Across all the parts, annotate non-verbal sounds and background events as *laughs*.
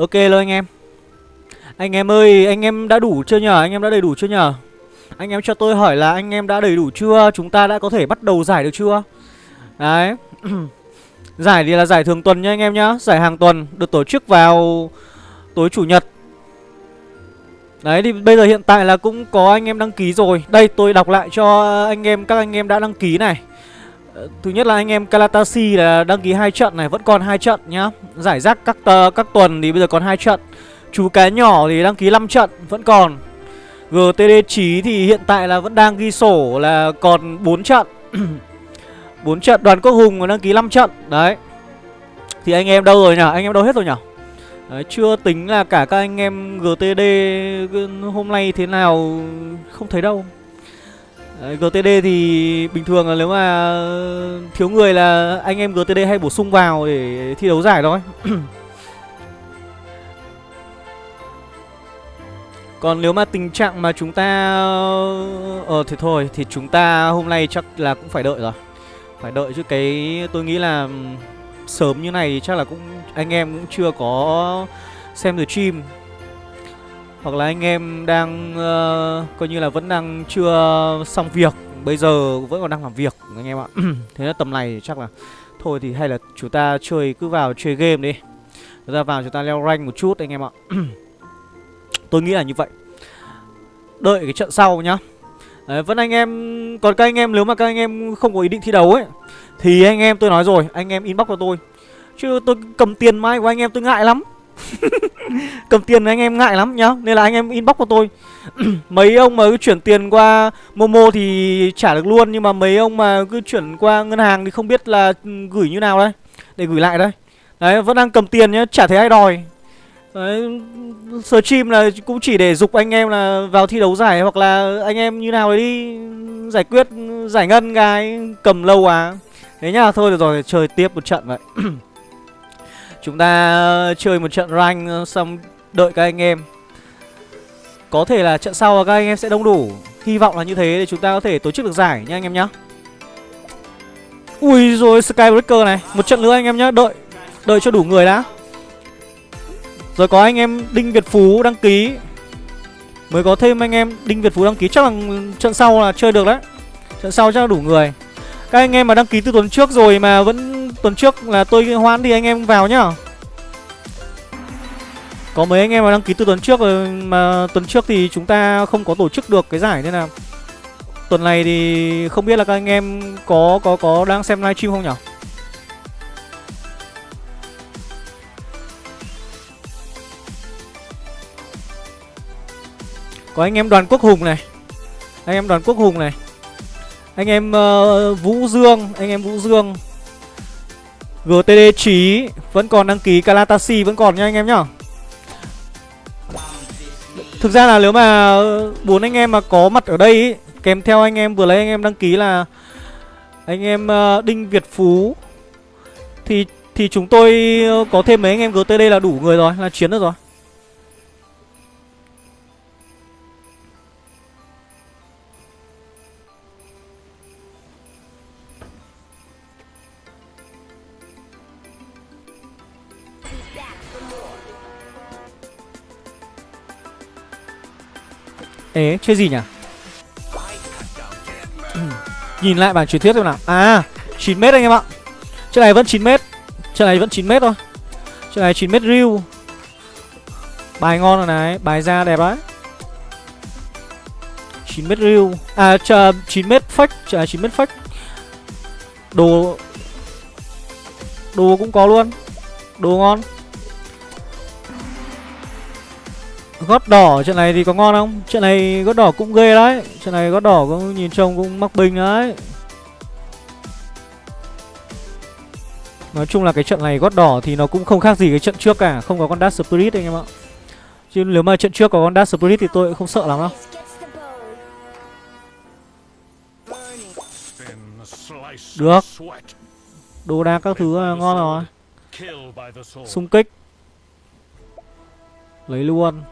Ok luôn anh em. Anh em ơi, anh em đã đủ chưa nhờ? Anh em đã đầy đủ chưa nhờ? Anh em cho tôi hỏi là anh em đã đầy đủ chưa? Chúng ta đã có thể bắt đầu giải được chưa? Đấy. *clears throat* Giải thì là giải thường tuần nha anh em nhá. Giải hàng tuần, được tổ chức vào tối chủ nhật. Đấy, thì bây giờ hiện tại là cũng có anh em đăng ký rồi. Đây, tôi đọc lại cho anh em, các anh em đã đăng ký này. Ờ, thứ nhất là anh em Kalatasi là đăng ký hai trận này Vẫn còn hai trận nhá. Giải rác các tờ, các tuần thì bây giờ còn hai trận. Chú cá nhỏ thì đăng ký 5 trận Vẫn còn. GTD Chí thì hiện tại là vẫn đang ghi sổ là còn 4 trận. *clears throat* 4 trận đoàn quốc hùng đăng ký 5 trận. Đấy. Thì anh em đâu rồi nhỉ? Anh em đâu hết rồi nhỉ? Đấy, chưa tính là cả các anh em GTD hôm nay thế nào không thấy đâu. Ờ, Đấy, GTD thì bình thường là nếu mà ờ, thiếu người là anh em GTD hay bổ sung vào để thi đấu giải thôi. *coughs* Còn nếu mà tình trạng mà chúng ta ờ, ờ thì thôi Thì chúng ta hôm nay chắc là cũng phải đợi rồi. Phải đợi chứ cái tôi nghĩ là Sớm như này thì chắc là cũng Anh em cũng chưa có xem the stream hoặc là anh em đang uh, Coi như là vẫn đang chưa xong việc Bây giờ vẫn còn đang làm việc anh em ạ. *clears throat* Thế là tầm này chắc là Thôi thì hay là chúng ta chơi cứ vào chơi game đi. Chúng ta vào chúng ta leo rank một chút anh em ạ. *clears throat* Tôi nghĩ là như vậy. Đợi cái trận sau nhá. Đấy, vẫn anh em Còn các anh em nếu mà các anh em không có ý định thi đấu ấy Thì anh em tôi nói rồi Anh em inbox cho tôi. Chứ tôi cầm tiền mai của anh em tôi ngại lắm. *laughs* Cầm tiền anh em ngại lắm nhá Nên là anh em inbox cho tôi *clears throat* Mấy ông mà cứ chuyển tiền qua Momo thì trả được luôn Nhưng mà mấy ông mà cứ chuyển qua ngân hàng Thì không biết là gửi như nào đây Để gửi lại đây Đấy vẫn đang cầm tiền nhá Chả thấy ai đòi Đấy, stream là cũng chỉ để dục anh em là vào thi đấu giải hoặc là anh em như nào đấy đi giải quyết giải ngân cái cầm lâu à. Thế nhá, thôi được rồi, chơi tiếp một trận vậy. *clears throat* Chúng ta ờ, chơi một trận rank ờ, xong đợi các anh em. Có thể là trận sau các anh em sẽ đông đủ. Hy vọng là như thế để chúng ta có thể tổ chức được giải nha anh em nhá. Ui rồi Skybreaker này, một trận nữa anh em nhá, đợi đợi cho đủ người đã. Rồi có anh em Đinh Việt Phú đăng ký Mới có thêm anh em Đinh Việt Phú đăng ký Chắc là trận sau là chơi được đấy Trận sau chắc là đủ người Các anh em mà đăng ký từ tuần trước rồi Mà vẫn tuần trước là tôi hoãn đi anh em vào nhá. Có mấy anh em mà đăng ký từ tuần trước rồi Mà tuần trước thì chúng ta không có tổ chức được cái giải Nên là Tuần này thì không biết là các anh em Có có có đang xem livestream không nhỉ Có anh em đoàn quốc hùng này. Anh em đoàn quốc hùng này. Anh em uh, Vũ Dương Anh em Vũ Dương. GTD Trí Vẫn còn đăng ký Kalatasi Vẫn còn nha anh em nhá. Thực ra là nếu mà bốn anh em mà có mặt ở đây ý, Kèm theo anh em vừa lấy anh em đăng ký là Anh em ờ, Đinh Việt Phú Thì thì chúng tôi có thêm mấy anh em GTD là đủ người rồi Là chiến được rồi. Ê, chơi gì nhỉ? Ừ, nhìn lại bản truyền thuyết xem nào. À, 9m anh em ạ. Trận này vẫn 9m Trận này vẫn 9m thôi. Trận này 9m riu Bài ngon rồi này, bài ra đẹp đấy. 9m riu À, chờ 9m fake, trận này 9m fake. Đồ Đồ cũng có luôn. Đồ ngon. Gót đỏ, trận này thì có ngon không? Trận này gót đỏ cũng ghê đấy. Trận này gót đỏ cũng nhìn trông cũng mắc binh đấy. Nói chung là cái trận này gót đỏ thì nó cũng không khác gì cái trận trước cả, Không có con Dark Spirit anh em ạ. Chứ nếu mà trận trước có con Dark Spirit thì tôi cũng không sợ lắm đâu. Được. Đồ đạc các thứ là ngon rồi. Xung kích. Lấy luôn.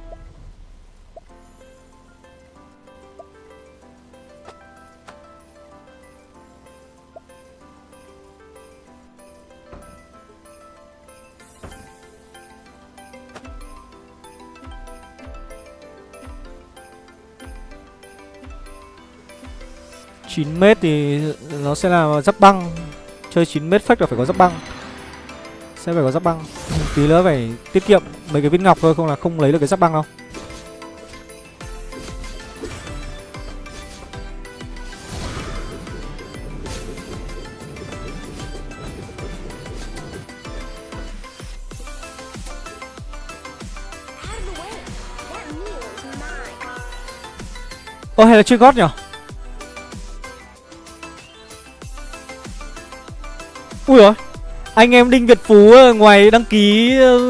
9 mét thì nó sẽ là giáp băng. Chơi 9 mét fake là phải có giáp băng. Sẽ phải có giáp băng. Tí nữa phải tiết kiệm mấy cái viên ngọc thôi, Không là không lấy được cái giáp băng đâu. Ô hay là chơi gót nhỉ Anh em Đinh Việt Phú ờ, ngoài đăng ký ờ,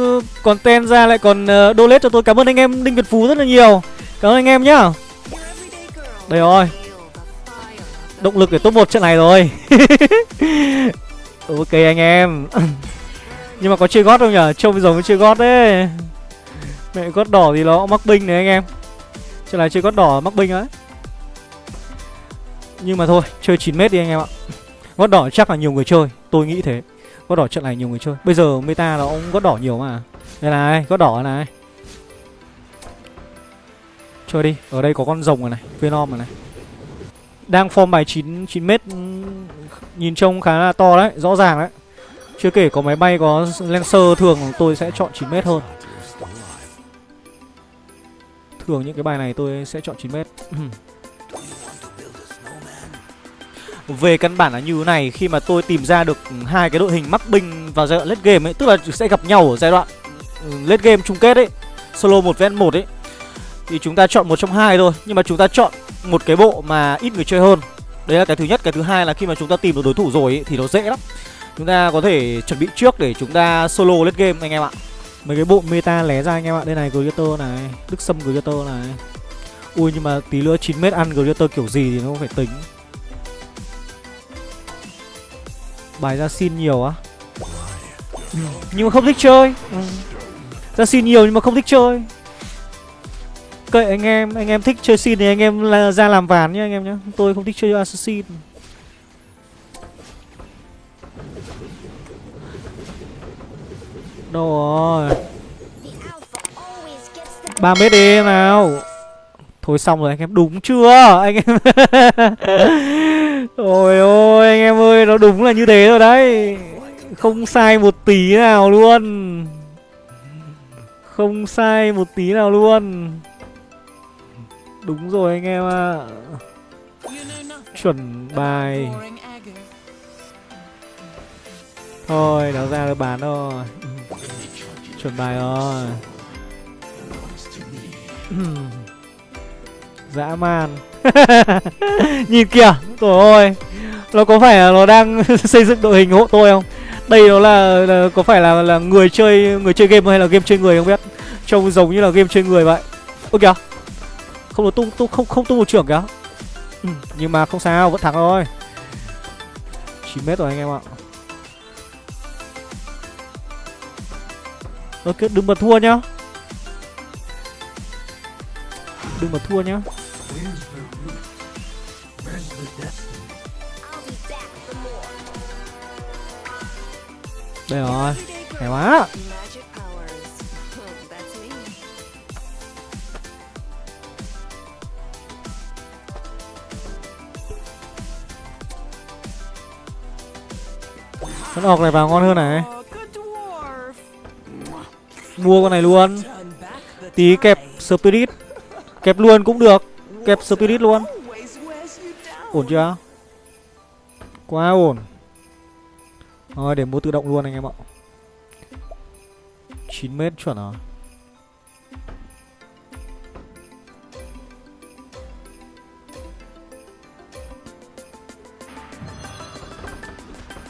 content ra lại còn ờ, donate cho tôi. Cảm ơn anh em Đinh Việt Phú rất là nhiều. Cảm ơn anh em nhá. Đây rồi. Động lực để top 1 trận này rồi. *laughs* Ok anh em. *laughs* Nhưng mà có chơi gót không nhở Trông giống với chơi gót đấy. Mẹ gót đỏ thì nó mắc binh này anh em. Trận này chơi gót đỏ mắc binh ấy Nhưng mà thôi, Chơi 9m đi anh em ạ. Gót đỏ chắc là nhiều người chơi. Tôi nghĩ thế. Gót đỏ trận này nhiều người chơi. Bây giờ meta nó cũng gót đỏ nhiều mà. Đây này gót đỏ này. Chơi đi Ở đây có con rồng rồi này Venom rồi này. Đang form bài 9, 9m ừ, Nhìn trông khá là to đấy Rõ ràng đấy. Chưa kể có máy bay có Lancer thường tôi sẽ chọn 9m hơn. Thường những cái bài này tôi sẽ chọn 9m *clears throat* Về căn bản là như thế này Khi mà tôi tìm ra được hai cái đội hình mắc binh vào giai đoạn late game ấy Tức là sẽ gặp nhau ở giai đoạn ừ, late game chung kết ấy Solo một vs một ấy Thì chúng ta chọn một trong hai thôi. Nhưng mà chúng ta chọn một cái bộ mà ít người chơi hơn. Đấy là cái thứ nhất. Cái thứ hai là khi mà chúng ta tìm được đối thủ rồi ấy, thì nó dễ lắm. Chúng ta có thể chuẩn bị trước để chúng ta solo late game anh em ạ. Mấy cái bộ meta lé ra anh em ạ. Đây này Gladiator này Đức Sâm Gladiator này. Ui nhưng mà tí nữa 9 mét ăn Gladiator kiểu gì thì nó phải tính. Bài ra xin nhiều á. Ừ. Nhưng mà không thích chơi. Ừ. Ra xin nhiều nhưng mà không thích chơi. Kệ anh em Anh em thích chơi xin thì anh em là ra làm ván nhá anh em nhá. Tôi không thích chơi assassin. Đâu rồi? 3 mét đi nào. Thôi xong rồi, anh em đúng chưa? Anh em *laughs* Ôi ôi, anh em ơi, Nó đúng là như thế rồi đấy. Không sai một tí nào luôn. Không sai một tí nào luôn. Đúng rồi anh em ạ. À. Chuẩn bài. Thôi nó ra được bán rồi Chuẩn bài rồi. *clears throat* Dã man. *laughs* Nhìn kìa Trời ơi. Nó có phải là nó đang *laughs* xây dựng đội hình hộ tôi không? Đây nó là, là có phải là là người chơi người chơi game hay là game chơi người không biết? Trông giống như là game chơi người vậy. Ôi kìa. Không được tung, tung không không tung một trưởng kìa. Ừ, Nhưng mà không sao vẫn thắng thôi. 9 mét rồi anh em ạ. Ok đừng mà thua nhá. Đừng mà thua nhá. Đây rồi. Hay quá. Con ọc này vào ngon hơn này. Mua con này luôn. Tí kẹp Spirit. Kẹp luôn cũng được Kẹp Spirit luôn. Ổn chưa? Quá ổn. Thôi, để mua tự động luôn anh em ạ. 9 mét chuẩn à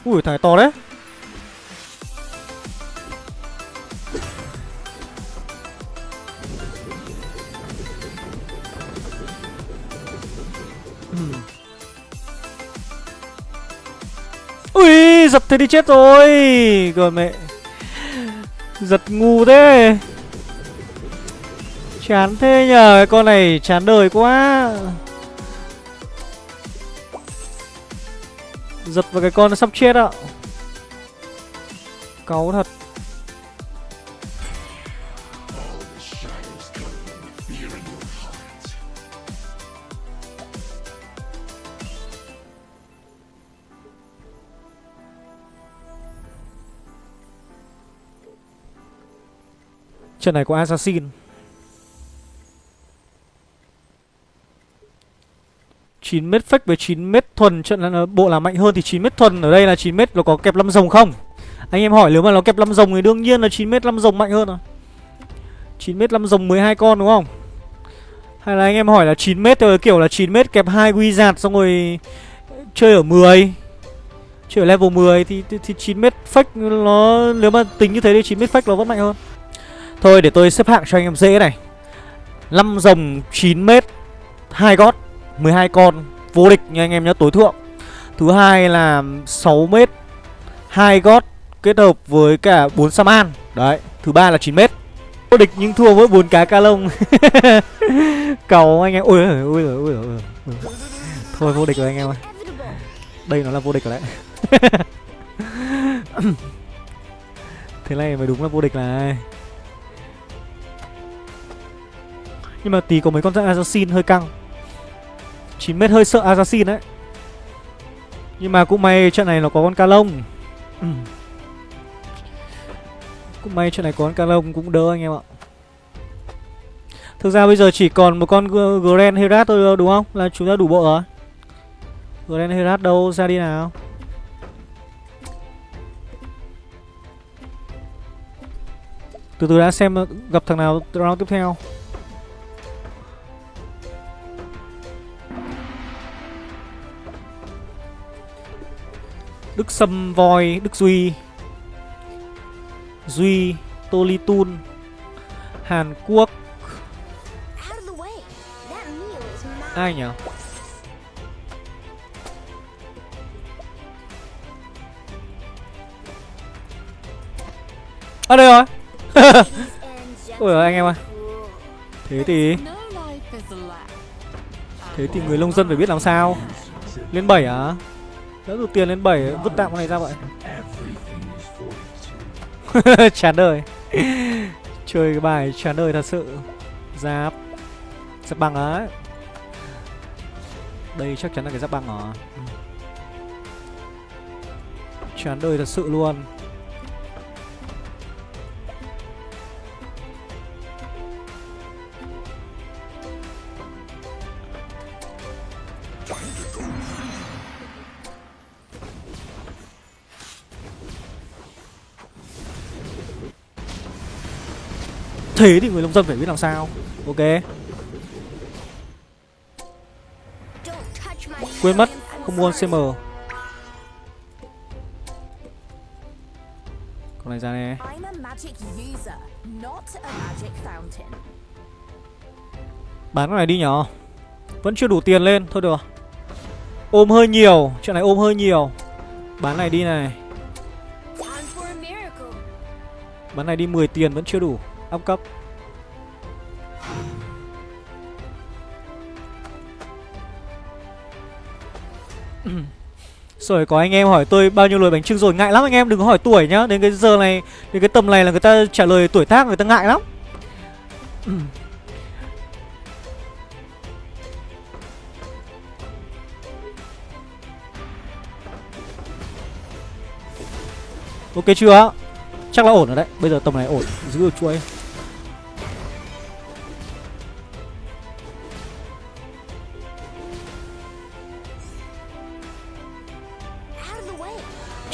Ui, thằng to đấy. Ui, giật thế đi chết rồi. Rồi mẹ. Giật ngu thế. Chán thế nhờ Cái con này chán đời quá. Giật vào cái con nó sắp chết ạ. Cáu thật. Trận này có Assassin chín mét fake với chín mét thuần trận là bộ là mạnh hơn thì chín mét thuần ở đây là chín mét nó có kẹp lâm rồng không? Anh em hỏi nếu mà nó kẹp lâm rồng thì đương nhiên là chín mét lâm rồng mạnh hơn rồi. 9 mét 5 rồng 12 con đúng không? Hay là anh em hỏi là 9m theo kiểu là 9 mét kẹp 2 wizard xong rồi chơi ở 10 Chơi ở level 10 thì, thì, thì 9m fake nó nếu mà tính như thế thì 9 mét fake nó vẫn mạnh hơn. Thôi để tôi xếp hạng cho anh em dễ này. 5 rồng 9m 2 gót 12 con, vô địch nha anh em nhé tối thượng. Thứ hai là 6 mét 2 gót kết hợp với cả 4 Saman Đấy, Thứ ba là 9 mét. Vô địch nhưng thua với 4 cá ca lông. *laughs* Cầu anh em. Ôi ôi ôi ôi ôi ôi Thôi, vô địch rồi anh em ơi. Đây nó là vô địch rồi đấy. *laughs* Thế này mới đúng là vô địch này. Nhưng mà tí có mấy con assassin hơi căng. 9m hơi sợ assassin đấy Nhưng mà cũng may trận này nó có con ca lông ừ. Cũng may trận này có con ca lông cũng đỡ anh em ạ. Thực ra bây giờ chỉ còn một con Grand Herat thôi, đúng không? Là chúng ta đủ bộ rồi. Grand Herat đâu? Ra đi nào. Từ từ đã xem gặp thằng nào round tiếp theo. Đức Sâm Voi, Đức Duy Duy, Tolitun Tun Hàn Quốc. Ai nhỉ? À đây rồi. *laughs* Ôi giời anh em ơi. Thế thì Thế thì người nông dân phải biết làm sao. Lên 7 à Đỡ được tiền lên 7 vứt tạm con này ra vậy. *laughs* Chán đời. Chơi cái bài chán đời thật sự. Giáp. Giáp băng á. Đây chắc chắn là cái giáp băng rồi. Chán đời thật sự luôn. Thế thì người nông dân phải biết làm sao. Ok. Quên mất Không mua CM Con này ra nè. Bán con này đi nhỏ Vẫn chưa đủ tiền lên Thôi được. Ôm hơi nhiều Chuyện này ôm hơi nhiều. Bán này đi này. Bán này đi 10 tiền vẫn chưa đủ Ông cấp *clears throat* Rồi, có anh em hỏi tôi bao nhiêu lời bánh trưng rồi? Ngại lắm anh em, đừng có hỏi tuổi nhá. Đến cái giờ này, Đến cái tầm này là người ta trả lời tuổi tác, người ta ngại lắm. *clears throat* Ok chưa? Chắc là ổn rồi đấy. Bây giờ tầm này ổn. Giữ được chuỗi.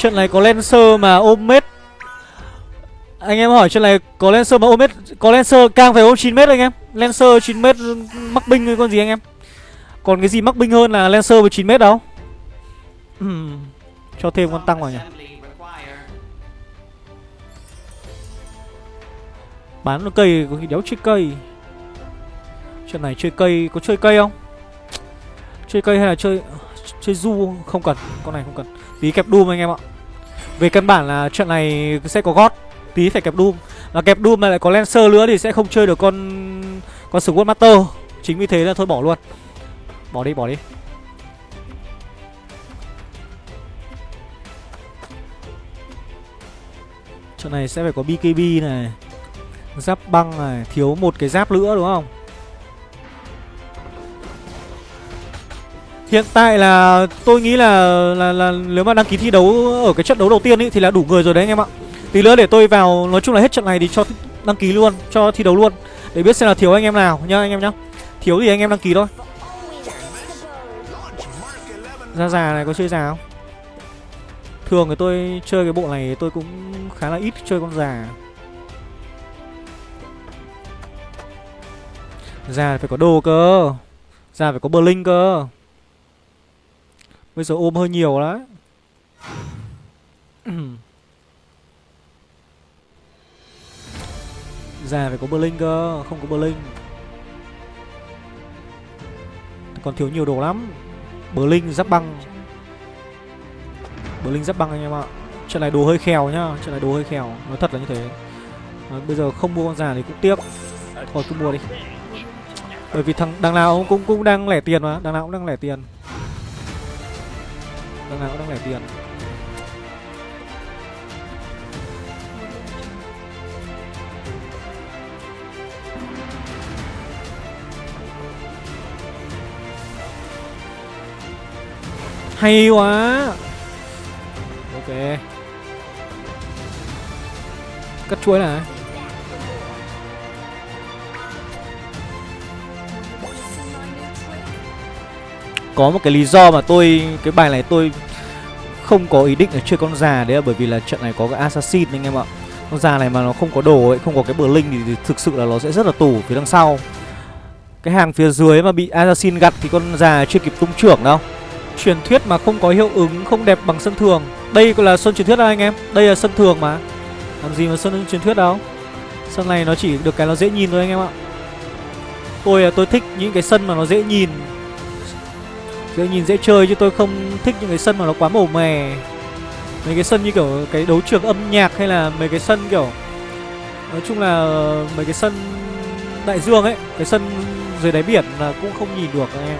Trận này có Lancer mà ôm mết. Anh em hỏi trận này có Lancer mà ôm mết Có Lancer càng phải ôm 9m anh em. Lancer 9m mắc binh hay con gì anh em? Còn cái gì mắc binh hơn là Lancer với 9m đâu? Cho thêm con tăng vào nhỉ. Bán nó cây có khi đéo chơi cây. Trận này chơi cây Có chơi cây không? Chơi cây hay là chơi Chơi du? Không cần Con này không cần. Tí kẹp Doom anh em ạ về căn bản là trận này sẽ có gót, Tí phải kẹp Doom. Và kẹp Doom mà lại có Lancer nữa thì sẽ không chơi được con Con Sword Master. Chính vì thế là thôi bỏ luôn. Bỏ đi bỏ đi. Trận này sẽ phải có BKB này, Giáp băng này, Thiếu một cái giáp nữa, đúng không? Hiện tại là tôi nghĩ là, là là nếu mà đăng ký thi đấu ở cái trận đấu đầu tiên ý, thì là đủ người rồi đấy anh em ạ. Tí nữa để tôi vào nói chung là hết trận này thì cho Đăng ký luôn cho thi đấu luôn Để biết xem là thiếu anh em nào nhá anh em nhá. Thiếu thì anh em đăng ký thôi. Ra già này có chơi già không? Thường thì tôi chơi cái bộ này tôi cũng khá là ít chơi con già. Già phải có đồ cơ Già phải có Berlin cơ. Bây giờ ôm hơi nhiều đấy. *clears throat* Già phải có bờ cơ Không có bờ Còn thiếu nhiều đồ lắm. Bờ giáp băng. Bờ giáp băng anh em ạ. Trận này đồ hơi khèo nhá Trận này đồ hơi khèo Nói thật là như thế. À, Bây giờ không mua con già thì cũng tiếc. Thôi cứ mua đi. Bởi vì thằng đằng nào cũng cũng đang lẻ tiền mà Đằng nào cũng đang lẻ tiền. Đằng nào cũng đang lẻ tiền. Hay quá. Ok. Cắt chuối này. Có một cái lý do mà tôi Cái bài này tôi Không có ý định là chơi con già Đấy là bởi vì là trận này có cái assassin anh em ạ. Con già này mà nó không có đồ ấy Không có cái bờ linh thì, thì thực sự là nó sẽ rất là tủ phía đằng sau. Cái hàng phía dưới mà bị assassin gặt Thì con già chưa kịp tung trưởng đâu. Truyền thuyết mà không có hiệu ứng Không đẹp bằng sân thường. Đây là sân truyền thuyết đâu anh em Đây là sân thường mà. Làm gì mà sân truyền thuyết đâu. Sân này nó chỉ được cái nó dễ nhìn thôi anh em ạ. Tôi là tôi thích những cái sân mà nó dễ nhìn để nhìn dễ chơi chứ tôi không thích những cái sân mà nó quá màu mè. Mấy cái sân như kiểu cái đấu trường âm nhạc hay là mấy cái sân kiểu, Nói chung là mấy cái sân đại dương ấy, Cái sân dưới đáy biển là cũng không nhìn được anh em.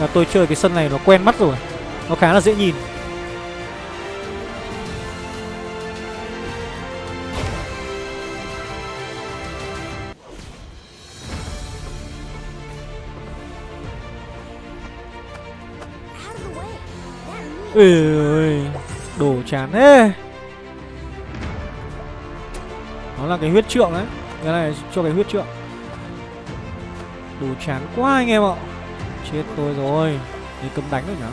Là tôi chơi cái sân này nó quen mắt rồi, Nó khá là dễ nhìn. Ê ơi Đồ chán thế. Nó là cái huyết trượng đấy Cái này cho cái huyết trượng. Đồ chán quá anh em ạ. Chết tôi rồi. Đi cấm đánh rồi nhở?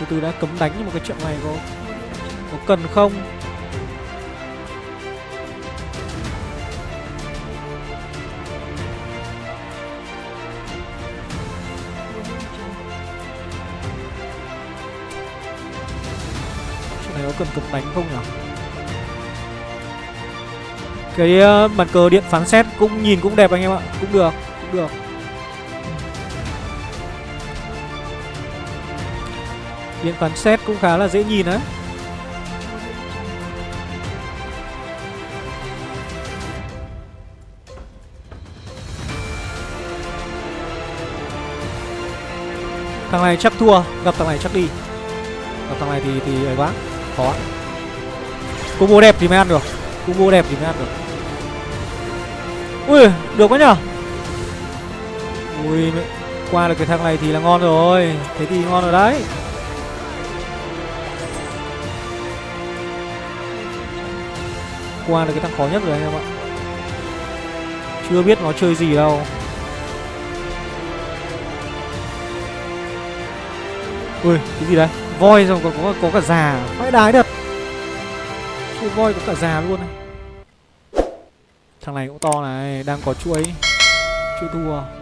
Từ từ đã cấm đánh nhưng mà cái trận này có Có cần không? Có cần cấm đánh không nhở cái ờ, bàn cờ điện phán xét cũng nhìn cũng đẹp anh em ạ, cũng được cũng được. Điện phán xét cũng khá là dễ nhìn đấy. Thằng này chắc thua, gặp thằng này chắc đi. Gặp thằng này thì thì ấy quá khó. Combo đẹp thì mới ăn được. Combo đẹp thì mới ăn được. Ui, được quá nhở? Ui qua được cái thằng này thì là ngon rồi. Thế thì ngon rồi đấy. Qua được cái thằng khó nhất rồi anh em ạ. Chưa biết nó chơi gì đâu. Ui, cái gì đấy? Voi rồi còn có có cả già. Phải đái thật. Chuỗi voi có cả già luôn này. Thằng này cũng to này, Đang có chuỗi. Chuỗi thua.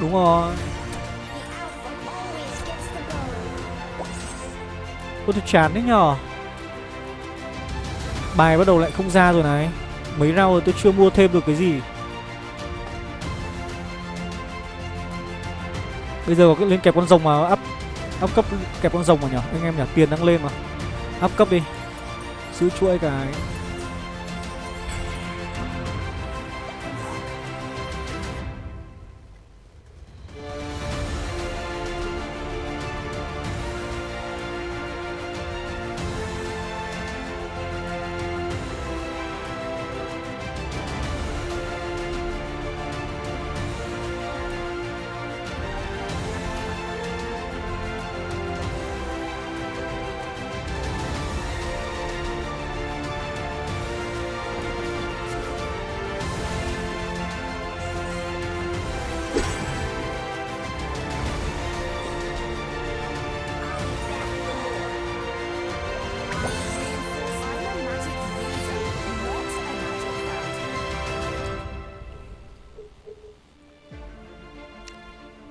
Đúng rồi. Ôi tôi chán đấy nhờ. Bài bắt đầu lại không ra rồi này. Mấy round rồi tôi chưa mua thêm được cái gì. Bây giờ có cái lên kẹp con rồng mà up Up cấp kẹp con rồng vào nhở Anh em nhở tiền đang lên mà. Up cấp đi. Giữ chuỗi cái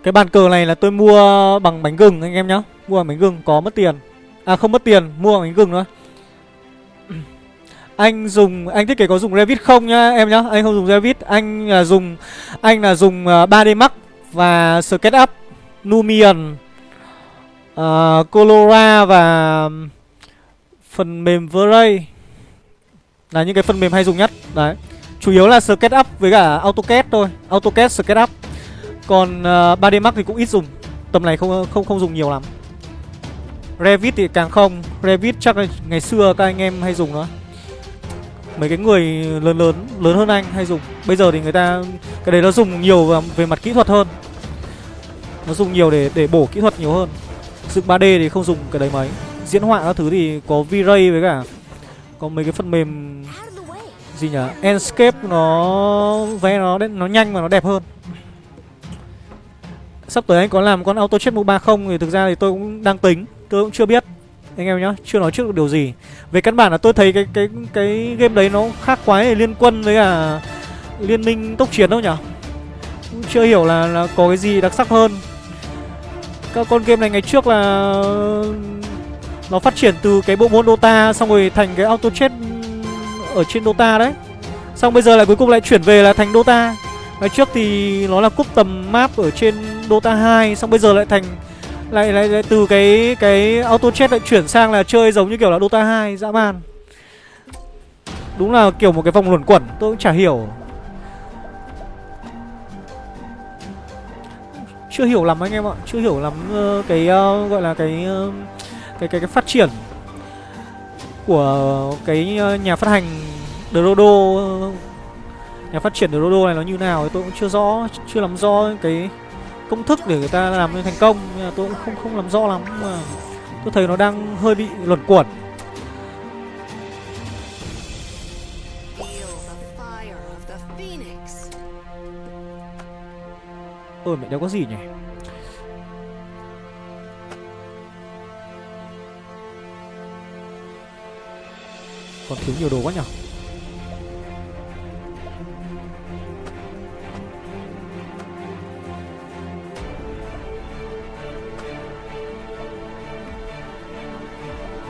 Cái bàn cờ này là tôi mua bằng bánh gừng anh em nhá. Mua bằng bánh gừng có mất tiền. À không mất tiền, mua bằng bánh gừng thôi. Anh dùng, anh thiết kế có dùng Revit không nhá em nhá? Anh không dùng Revit, anh là dùng Anh là dùng à, 3D Max và SketchUp Numian uh, Colora và phần mềm Vray. Là những cái phần mềm hay dùng nhất. Đấy. Chủ yếu là SketchUp với cả AutoCAD thôi. AutoCAD, SketchUp còn ờ, uh, 3D Max thì cũng ít dùng. Tầm này không không không dùng nhiều lắm. Revit thì càng không. Revit chắc là ngày xưa các anh em hay dùng đó. Mấy cái người lớn lớn lớn hơn anh hay dùng. Bây giờ thì người ta Cái đấy nó dùng nhiều về mặt kỹ thuật hơn. Nó dùng nhiều để để bổ kỹ thuật nhiều hơn. Dựng 3D thì không dùng cái đấy mấy. Diễn họa các thứ thì có V-Ray với cả Có mấy cái phần mềm Gì nhỉ? Enscape nó vẽ nó nó nhanh mà nó đẹp hơn. Sắp tới anh có làm con auto chết ba không thì thực ra thì tôi cũng đang tính, tôi cũng chưa biết. Anh em nhá, chưa nói trước được điều gì. Về căn bản là tôi thấy cái cái cái game đấy nó khác quái liên quân với cả liên minh tốc chiến đâu nhở? Cũng chưa hiểu là là có cái gì đặc sắc hơn. Các con game này ngày trước là nó phát triển từ cái bộ môn Dota xong rồi thành cái auto chết ở trên Dota đấy. Xong bây giờ lại cuối cùng lại chuyển về là thành Dota. Ngày trước thì nó là cúp tầm map ở trên Dota 2 xong bây giờ lại thành lại, lại lại từ cái cái auto chat lại chuyển sang là chơi giống như kiểu là Dota 2 dã man. Đúng là kiểu một cái vòng luẩn quẩn, tôi cũng chả hiểu. Chưa hiểu lắm anh em ạ, chưa hiểu lắm uh, cái uh, gọi là cái, uh, cái cái cái phát triển của cái uh, nhà phát hành Drodo nhà phát triển Drodo này nó như nào thì tôi cũng chưa rõ, chưa lắm rõ cái công thức để người ta làm nên thành công. Nhưng mà tôi cũng không không làm rõ lắm mà tôi thấy nó đang hơi bị luẩn quẩn. Ôi, mẹ đéo có gì nhỉ? Còn thiếu nhiều đồ quá nhỉ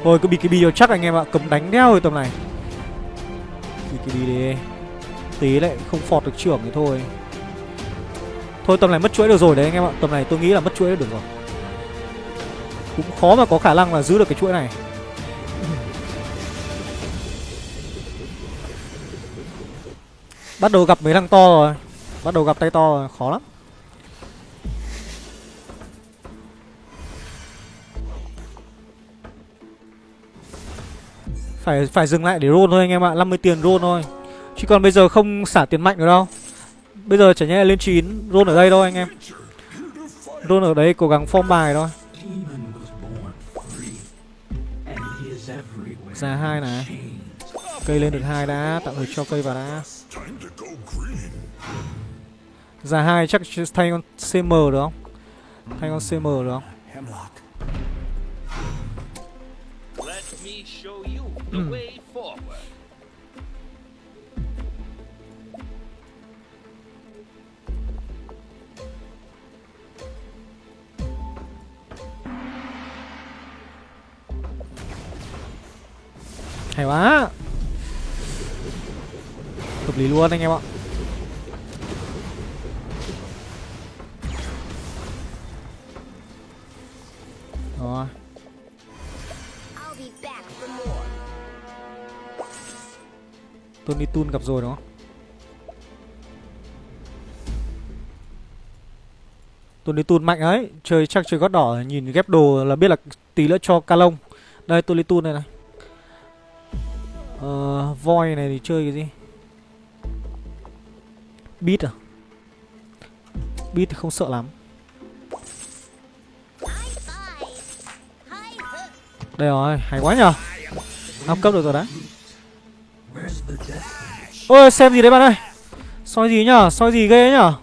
Thôi, cứ BKB cho chắc anh em ạ. Cấm đánh đeo rồi tầm này. BKB đi. Tí lại không phọt được trưởng thì thôi. Thôi, tầm này mất chuỗi được rồi đấy anh em ạ. Tầm này tôi nghĩ là mất chuỗi được rồi. Cũng khó mà có khả năng là giữ được cái chuỗi này. Bắt đầu gặp mấy thằng to rồi. Bắt đầu gặp tay to rồi. Khó lắm. Phải phải dừng lại để roll thôi anh em ạ 50 tiền roll thôi. Chứ còn bây giờ không xả tiền mạnh nữa đâu. Bây giờ chả nhẽ lên 9 Roll ở đây thôi anh em. Roll ở đấy cố gắng form bài thôi. Ra hai này. Cây lên được hai đã, Tạm thời cho cây vào đã. Ra hai chắc thay con CM được không? Thay con CM được không? The mm. way forward. Hay quá Hợp lý luôn anh em ạ Tony Tun gặp rồi đó. Tony Tun mạnh ấy Chơi chắc chơi gót đỏ Nhìn ghép đồ là biết là tí nữa cho Kalong. Đây Tony Tun này này. Ờ, voi này thì chơi cái gì? Beat à? Beat thì không sợ lắm. Đây rồi, hay quá nhờ. Up cấp được rồi đấy. Ôi, xem gì đấy bạn ơi. Soi gì nhở? Soi gì ghê nhở?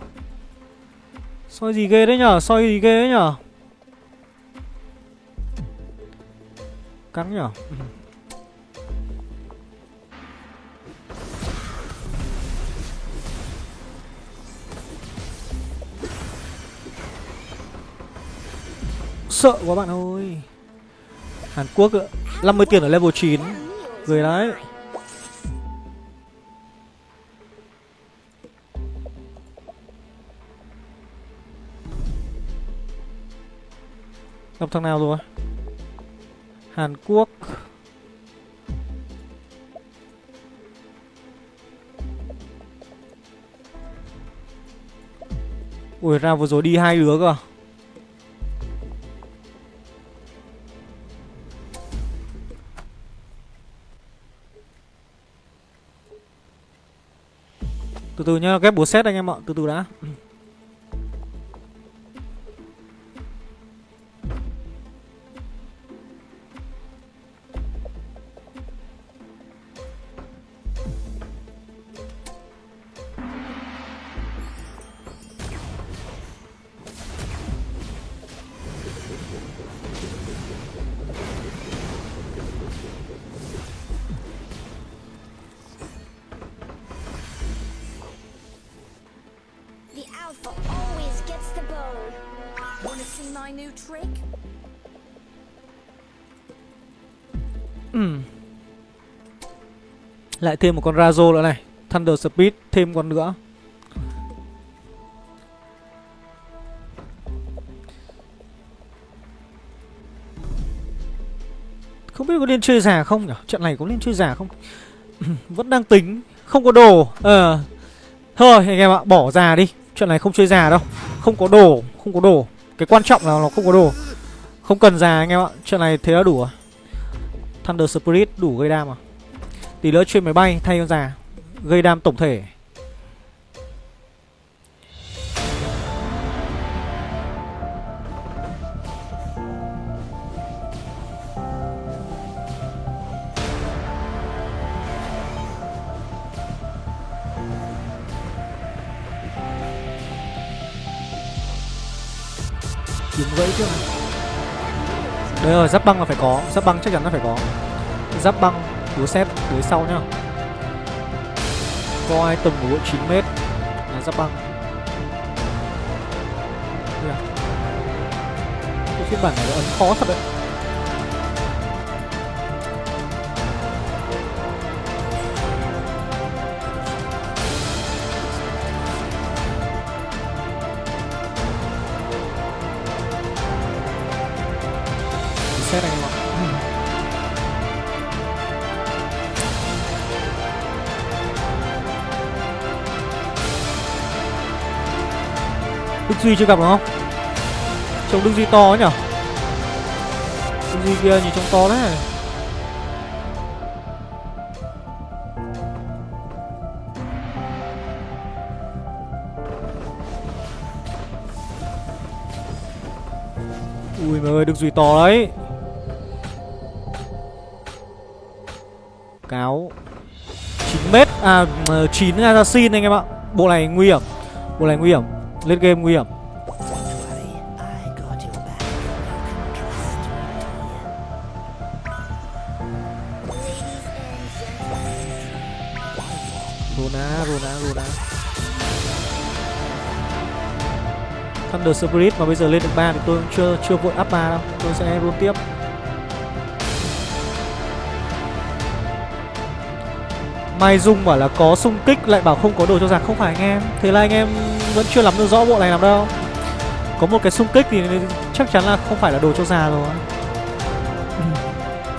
Soi gì ghê đấy nhở? Soi gì ghê đấy nhở? Cắn nhở? Ừ. Sợ quá bạn ơi. Hàn Quốc ạ. 50 tiền ở level 9 Người đấy Gặp thằng nào rồi Hàn Quốc. Ui ra vừa rồi đi hai đứa cơ à? Từ từ nhá, ghép búa xét anh em ạ, từ từ đã. Lại thêm một con Razo nữa này. Thunder Speed, thêm con nữa. Không biết có nên chơi già không nhỉ? Trận này có nên chơi già không? *clears throat* Vẫn đang tính, Không có đồ. Ờ. Thôi, anh em ạ, bỏ già đi. Trận này không chơi già đâu. Không có đồ, Không có đồ. Cái quan trọng là nó không có đồ. Không cần già anh em ạ. Trận này thế là đủ Thunder Spirit đủ gây đam à? Tí nữa chuyên máy bay thay con già, Gây đam tổng thể. Kiếm gãy chưa? Đấy rồi, giáp băng là phải có, Giáp băng chắc chắn là phải có. Giáp băng búa xếp dưới sau nhá. Có item của bộ 9m là giáp băng. Cái à. phiên bản này nó ấn khó thật đấy. Đức Duy chưa gặp đúng không? Trông Đức Duy to ấy nhở? Đức Duy kia nhìn trông to đấy Ui mày ơi, Đức Duy to đấy Cáo 9m À 9 assassin anh em ạ Bộ này nguy hiểm, Bộ này nguy hiểm lên game nguy hiểm. Rona, Rona, Rona Thunder Spirit mà bây giờ lên được 3 thì tôi cũng chưa chưa vội up 3 đâu. Tôi sẽ roll tiếp. Mai Dung bảo là có xung kích lại bảo không có đồ cho giặc. Không phải anh em. Thế là anh em vẫn chưa lắm được rõ bộ này làm đâu. Có một cái xung kích thì chắc chắn là không phải là đồ cho già rồi. Ừ.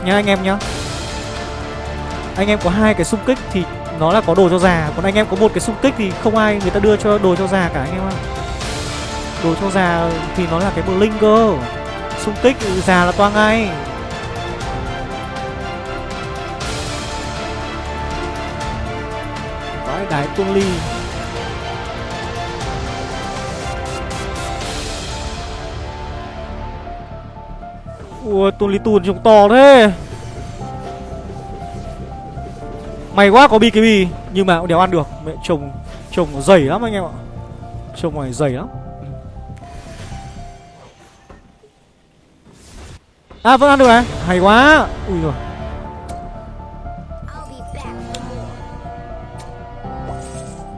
Nhá anh em nhá. Anh em có hai cái xung kích thì nó là có đồ cho già, còn anh em có một cái xung kích thì không ai người ta đưa cho đồ cho già cả, anh em ạ. Đồ cho già thì nó là cái bờ linh cơ. Xung kích già là toang ngay. Vãi đái tuông ly. Ui tuôn ly tuôn trông to thế. May quá có BKB Nhưng mà cũng đéo ăn được. Mẹ trồng Trồng nó dày lắm anh em ạ. Trồng này dày lắm. À vẫn ăn được này Hay quá. Ui rồi.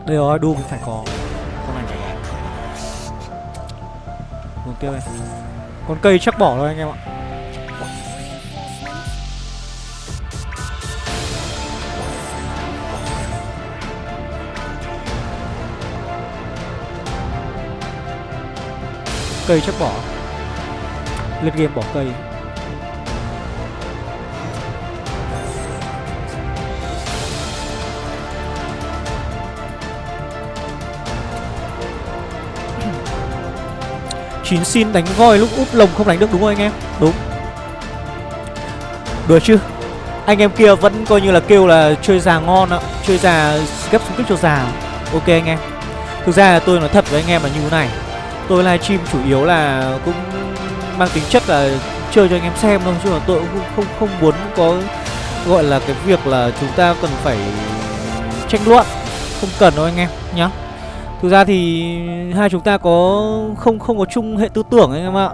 Đây rồi Doom phải có. Con này phải có Hướng tiếp đây Con cây chắc bỏ thôi anh em ạ Cây chắc bỏ. Lên game bỏ cây. Chín xin đánh voi lúc úp lồng không đánh được đúng không anh em? Đúng. Được chứ. Anh em kia vẫn coi như là kêu là chơi già ngon ạ. Chơi già, gấp xung kích cho già. Ok anh em. Thực ra là tôi nói thật với anh em là như thế này. Tôi livestream chủ yếu là cũng mang tính chất là chơi cho anh em xem thôi Chứ mà tôi cũng không, không, muốn có gọi là cái việc là chúng ta cần phải tranh luận. Không cần đâu anh em nhá. Thực ra thì hai chúng ta có không không có chung hệ tư tưởng anh em ạ.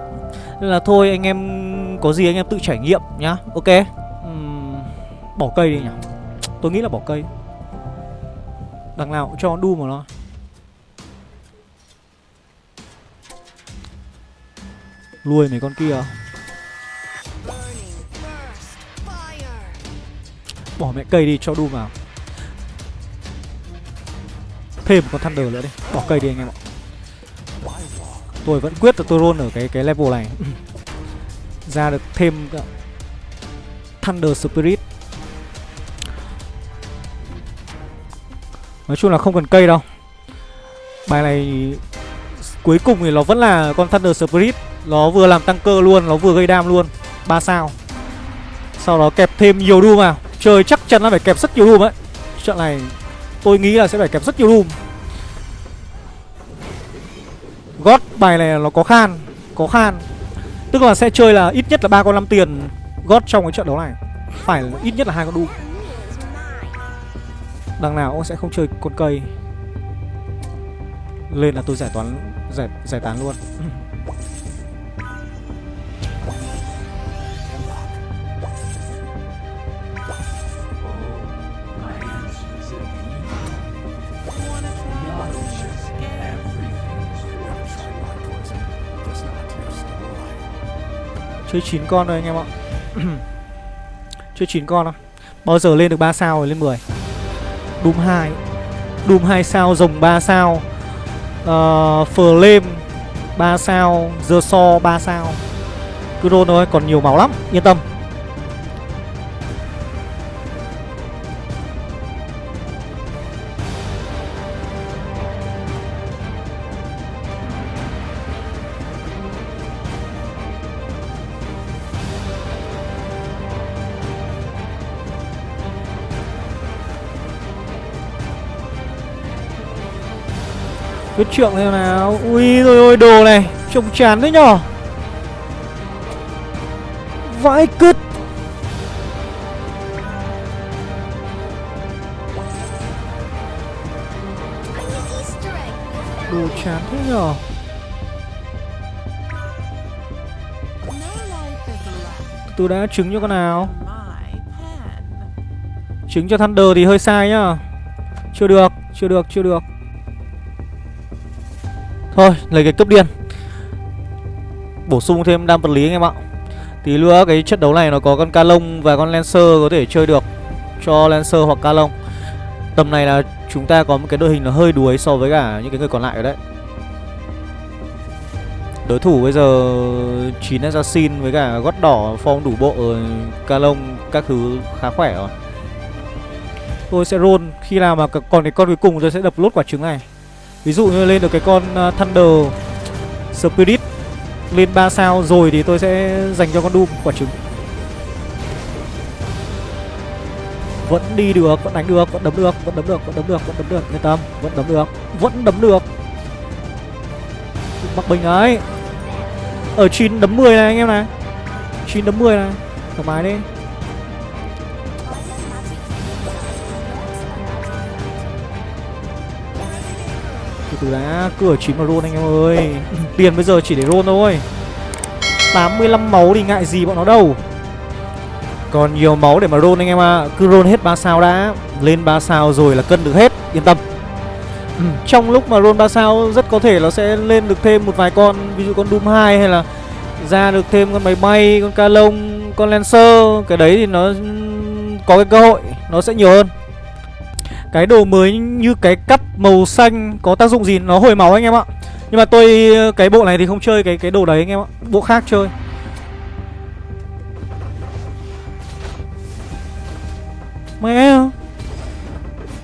Nên là thôi anh em có gì anh em tự trải nghiệm nhá. Ok. Uhm, Bỏ cây đi nhỉ. Tôi nghĩ là bỏ cây. Đằng nào cũng cho đu mà nó. Lui mấy con kia. Bỏ mẹ cây đi, cho đu vào. Thêm một con Thunder nữa đi. Bỏ cây đi anh em ạ. Tôi vẫn quyết là tôi roll ở cái cái level này. *laughs* Ra được thêm uh, Thunder Spirit. Nói chung là không cần cây đâu. Bài này Cuối cùng thì nó vẫn là con Thunder Spirit. Nó vừa làm tăng cơ luôn Nó vừa gây đam luôn. 3 sao. Sau đó kẹp thêm nhiều Doom vào. Chơi chắc chắn là phải kẹp rất nhiều Doom ấy. Trận này tôi nghĩ là sẽ phải kẹp rất nhiều Doom gót bài này nó có khan Có khan. Tức là sẽ chơi là ít nhất là ba con 5 tiền gót trong cái trận đấu này. Phải là ít nhất là hai con Doom Đằng nào cũng sẽ không chơi con cây. Lên là tôi giải toán Giải, giải tán luôn. Chơi 9 con thôi anh em ạ. *clears throat* Chơi 9 con thôi Bao giờ lên được 3 sao rồi? Lên 10 Doom 2 Doom 2 sao rồng 3 sao. Uh, Flame 3 sao The So 3 sao. Cứ roll thôi còn nhiều máu lắm. Yên tâm. Có trượng thế nào. Ui, rồi ôi đồ này. Trông chán đấy nhở. Vãi cứt. Đồ chán thế nhở. Tôi đã trứng cho con nào. Trứng cho Thunder thì hơi sai nhá Chưa được Chưa được Chưa được. Thôi, lấy cái cấp điên. Bổ sung thêm đam vật lý anh em ạ. Tí nữa cái trận đấu này nó có con ca lông và con Lancer có thể chơi được Cho Lancer hoặc ca lông Tầm này là chúng ta có một cái đội hình nó hơi đuối so với cả những cái người còn lại ở đấy. Đối thủ bây giờ 9 Assassin với cả gót đỏ form đủ bộ ca lông các thứ khá khỏe rồi. Tôi sẽ roll. Khi nào mà còn cái con cuối cùng tôi sẽ đập lốt quả trứng này. Ví dụ như lên được cái con à, Thunder Spirit lên 3 sao rồi thì tôi sẽ dành cho con Doom quả trứng. Vẫn đi được, vẫn đánh được, vẫn đấm được, vẫn đấm được, vẫn đấm được, vẫn đấm được Yên tâm, vẫn đấm được, vẫn đấm được. Bắc Bình đấy Ở 9 đấm 10 này anh em này. 9 đấm 10 này. Thoải mái đi. Từ từ đã, cửa chín mà rôn anh em ơi. *laughs* Tiền bây giờ chỉ để rôn thôi. 85 máu thì ngại gì bọn nó đâu. Còn nhiều máu để mà rôn anh em ạ. À. Cứ rôn hết 3 sao đã. Lên 3 sao rồi là cân được hết. Yên tâm. Ừ, Trong lúc mà rôn 3 sao rất có thể nó sẽ lên được thêm một vài con. Ví dụ con Doom 2 hay là ra được thêm con máy bay, con ca lông, con Lancer. Cái đấy thì nó ừ, có cái cơ hội. Nó sẽ nhiều hơn. Cái đồ mới như cái cắt màu xanh có tác dụng gì? Nó hồi máu anh em ạ. Nhưng mà tôi, cái bộ này thì không chơi cái cái đồ đấy anh em ạ. Bộ khác chơi. Mẹ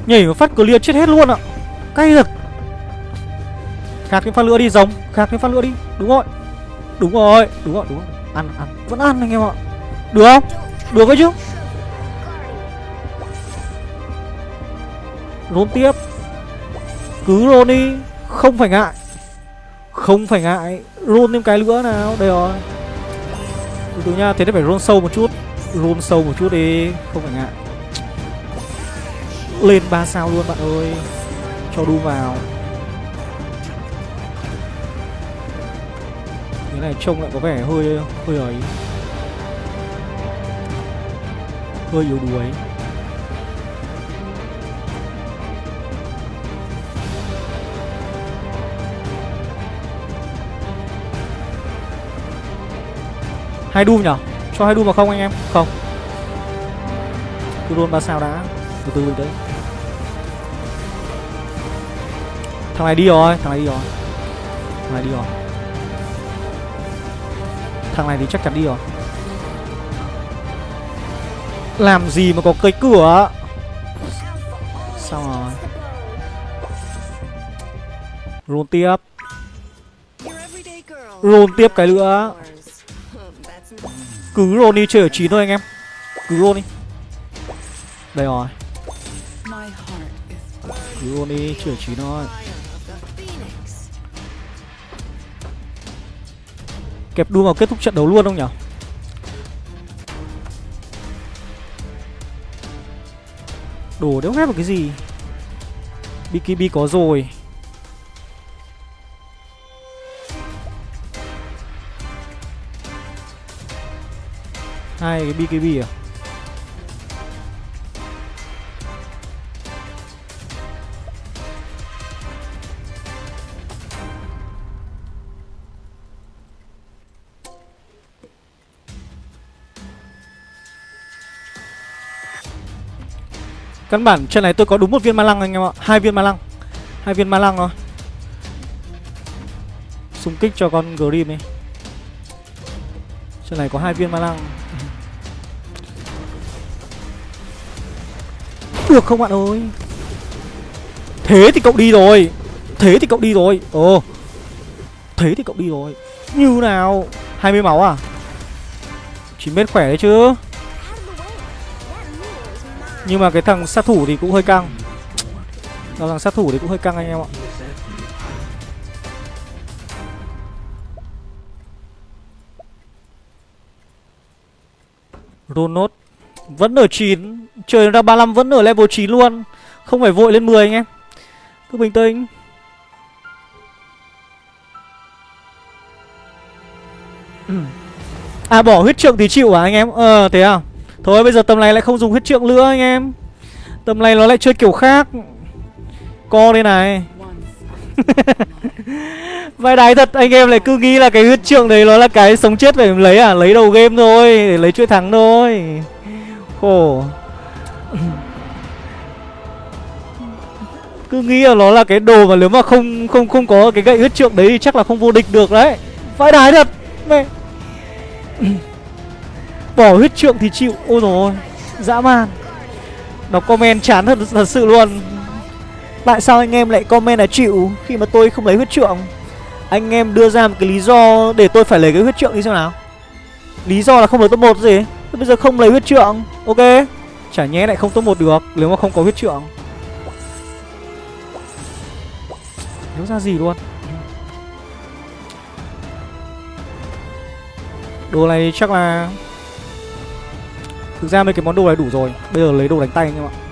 Nhảy một phát clear chết hết luôn ạ. Cay thật. Khạc thêm phát lửa đi, giống. Khạc thêm phát lửa đi. Đúng rồi. Đúng rồi. Đúng rồi Đúng rồi. Ăn ăn. Vẫn ăn anh em ạ. Được không? Được ấy chứ. Rốn tiếp. Cứ roll đi. Không phải ngại. Không phải ngại. Rôn thêm cái nữa nào. Đây rồi. Từ từ nha, Thế thì phải rôn sâu một chút. Rôn sâu một chút đi. Không phải ngại. Lên 3 sao luôn bạn ơi. Cho đu vào. Cái này trông lại có vẻ hơi hơi ấy. Hơi yếu đuối. Hai đu nhở? Cho hai đu vào không anh em? Không. Cứ luôn ba sao đã. Từ từ đấy. Thằng này đi rồi Thằng này đi rồi. Thằng này đi rồi. Thằng này thì chắc chắn đi rồi. Làm gì mà có cái cửa? Sao rồi. Roll tiếp. Roll tiếp cái nữa cứ roll đi chơi ở 9 thôi anh em. Cứ roll đi Đây rồi. Cứ roll đi chơi ở 9 thôi. Kẹp đu vào kết thúc trận đấu luôn không nhỉ Đồ đéo ghép vào cái gì? BKB có rồi. Hai cái BKB à? Căn bản trận này tôi có đúng một viên ma lăng anh em ạ. Hai viên ma lăng. Hai viên ma lăng rồi Xung kích cho con Grim ấy. Trận này có hai viên ma lăng. Được không bạn ơi? Thế thì cậu đi rồi. Thế thì cậu đi rồi. Ồ. Thế thì cậu đi rồi. Như nào? 20 máu à? 9 mét khỏe đấy chứ. Nhưng mà cái thằng sát thủ thì cũng hơi căng. Đó thằng sát thủ thì cũng hơi căng anh em ạ. Ronot Vẫn ở 9 Trời ra 35 vẫn ở level 9 luôn. Không phải vội lên 10 anh em Cứ bình tĩnh. À bỏ huyết trượng thì chịu à anh em? Ờ thế à? Thôi, bây giờ tầm này lại không dùng huyết trượng nữa, anh em. Tầm này nó lại chơi kiểu khác. Co đây này. *laughs* Vai đái thật anh em lại cứ nghĩ là cái huyết trượng đấy nó là cái sống chết phải lấy à? Lấy đầu game thôi Để lấy chuỗi thắng thôi. Khổ. Cứ nghĩ là nó là cái đồ mà nếu mà không không không có cái gậy huyết trượng đấy thì chắc là không vô địch được đấy. Vai đái thật. Mẹ. Bỏ huyết trượng thì chịu. Ôi rồi Dã man. Đọc comment chán thật, thật sự luôn. Tại sao anh em lại comment là chịu Khi mà tôi không lấy huyết trượng? Anh em đưa ra một cái lý do Để tôi phải lấy cái huyết trượng đi xem nào. Lý do là không lấy top 1 gì. Bây giờ không lấy huyết trượng, Ok. Chả nhé lại không top 1 được, Nếu mà không có huyết trượng. Nếu ra gì luôn. Đồ này chắc là Thực ra mấy cái món đồ này đủ rồi. Bây giờ lấy đồ đánh tay anh em ạ.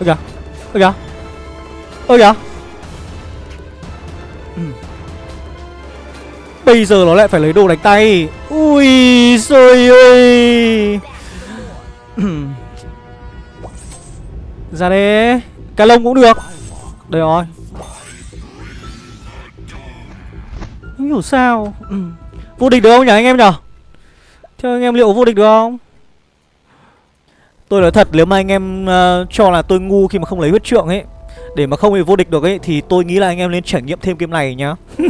Ơ kìa Ơ kìa Ơ kìa. Ừ. Bây giờ nó lại phải lấy đồ đánh tay. Ui xôi ơi. Ừ. Ra đây. Cái lông cũng được. Đây rồi. Không hiểu sao. Ừ. Vô địch được không nhỉ anh em nhỉ? Theo anh em liệu vô địch được không? Tôi nói thật nếu mà anh em uh, cho là tôi ngu khi mà không lấy huyết trượng ấy Để mà không bị vô địch được ấy Thì tôi nghĩ là anh em nên trải nghiệm thêm game này nhá. *laughs*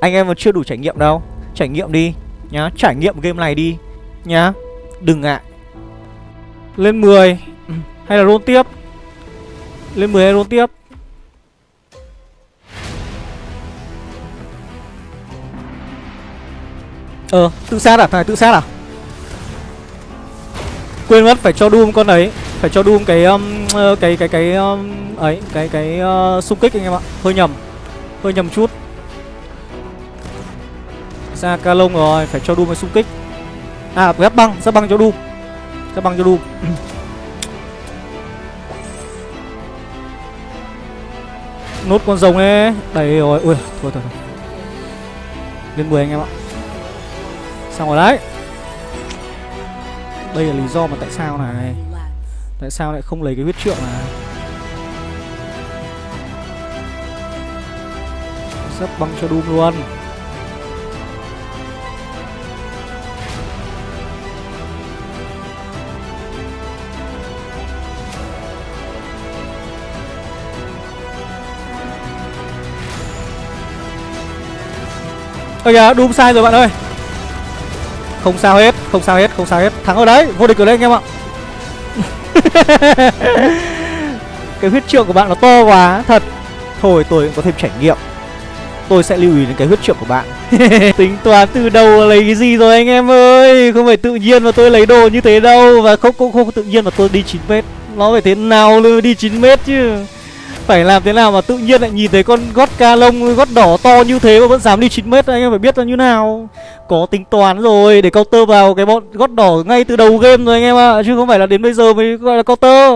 Anh em mà chưa đủ trải nghiệm đâu. Trải nghiệm đi nhá. Trải nghiệm game này đi nhá. Đừng ngại. Lên 10 *clears throat* Hay là roll tiếp? Lên 10 hay roll tiếp? Ờ tự sát à? Thằng này tự sát à? Quên mất phải cho Doom con ấy phải cho Doom cái um, ờ, cái cái cái um, ấy cái cái uh, xung kích anh em ạ. Hơi nhầm hơi nhầm chút. Ra ca lông rồi phải cho Doom cái xung kích. À ghép băng ra băng cho Doom. Ra băng cho Doom. *coughs* Nốt con rồng ấy. Đầy rồi ui thôi thôi thôi lên 10 anh em ạ. Xong rồi đấy đây là lý do mà tại sao này. Tại sao lại không lấy cái huyết trượng này? Sắp băng cho Doom luôn. Ơ kìa, Doom sai rồi bạn ơi. Không sao hết, không sao hết, không sao hết. Thắng ở đấy, vô địch ở đấy anh em ạ. *laughs* Cái huyết trượng của bạn nó to quá thật. Thôi tôi cũng có thêm trải nghiệm. Tôi sẽ lưu ý đến cái huyết trượng của bạn. *laughs* Tính toán từ đầu lấy cái gì rồi anh em ơi? Không phải tự nhiên mà tôi lấy đồ như thế đâu. Và không không không tự nhiên mà tôi đi 9 mét. Nó phải thế nào luôn đi 9 mét chứ? Phải làm thế nào mà tự nhiên lại nhìn thấy con gót ca lông gót đỏ to như thế mà vẫn dám đi 9 mét anh em phải biết là như nào. Có tính toán rồi để counter vào cái bọn gót đỏ ngay từ đầu game rồi anh em ạ à. chứ không phải là đến bây giờ mới gọi là counter.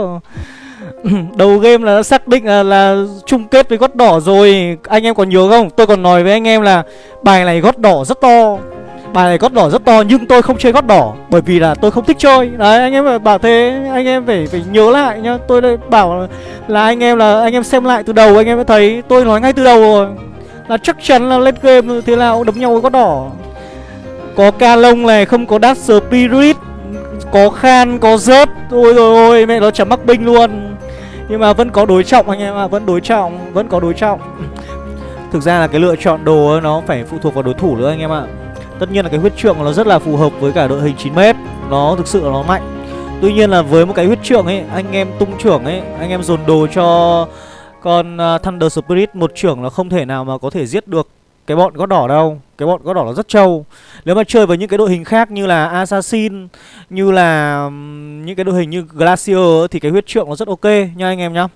*clears throat* Đầu game là đã xác định là, là chung kết với gót đỏ rồi. Anh em còn nhớ không? Tôi còn nói với anh em là bài này gót đỏ rất to bài này gót đỏ rất to, nhưng tôi không chơi gót đỏ, bởi vì là tôi không thích chơi. Đấy, anh em phải bảo thế, anh em phải phải nhớ lại nhá. Tôi đây bảo là anh em là, anh em xem lại từ đầu, anh em mới thấy tôi nói ngay từ đầu rồi. Là chắc chắn là lên game thế nào đấm nhau với gót đỏ. Có ca lông này, không có đát spirit, có khan, có rớt ôi rồi ôi, mẹ nó chẳng mắc binh luôn. Nhưng mà vẫn có đối trọng anh em ạ, vẫn đối trọng, vẫn có đối trọng. Thực ra là cái lựa chọn đồ nó phải phụ thuộc vào đối thủ nữa anh em ạ tất nhiên là cái huyết trượng nó rất là phù hợp với cả đội hình 9m, nó thực sự là nó mạnh. Tuy nhiên là với một cái huyết trượng ấy anh em tung trưởng ấy anh em dồn đồ cho con uh, thunder spirit một trưởng là không thể nào mà có thể giết được cái bọn gót đỏ đâu. Cái bọn gót đỏ nó rất trâu. Nếu mà chơi với những cái đội hình khác như là Assassin Như là những cái đội hình như Glacier Thì cái huyết trượng nó rất ok nha anh em nhá.